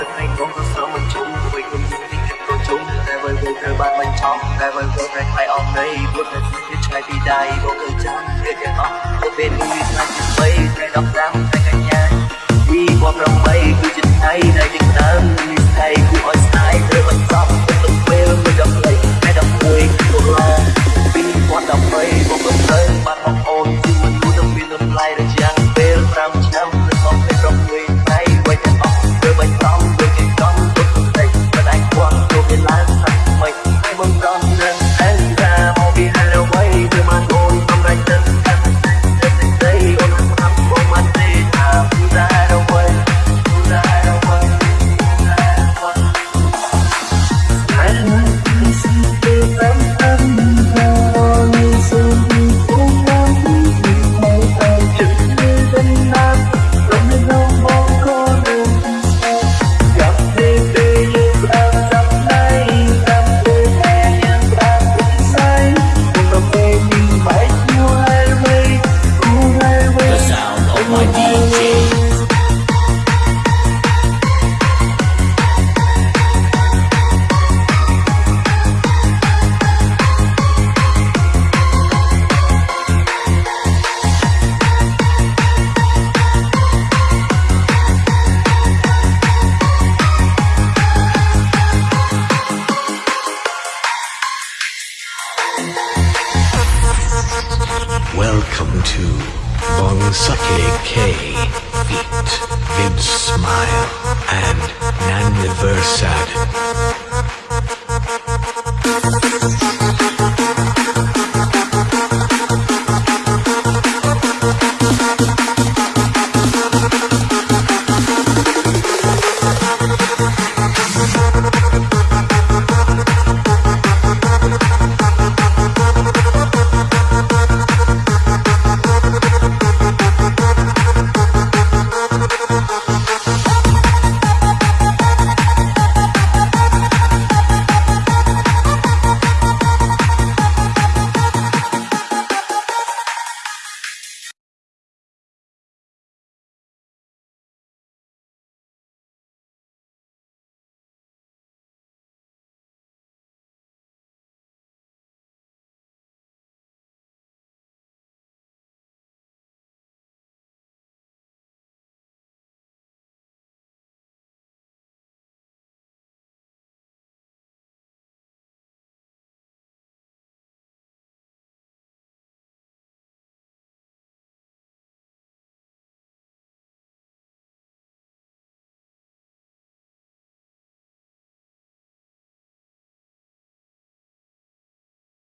ទឹកនៃកងក៏ស្រមមិនជុំវិញខ្ញុំមានទីទឹកក៏ជុំតែវល់វល់ត្រូវបានបញ្ឆោតតែវល់វល់តែខ្លាយអស់នៃពុតនៅស្និទ្ធឆ្ងាយពីដៃបងអើយចាំពេលទាំងអស់ពុតពេលនេះឆ្ងាយពីបីតែ15 Welcome to Bonsake K, Feet, Vid Smile, and Naniversad. Thank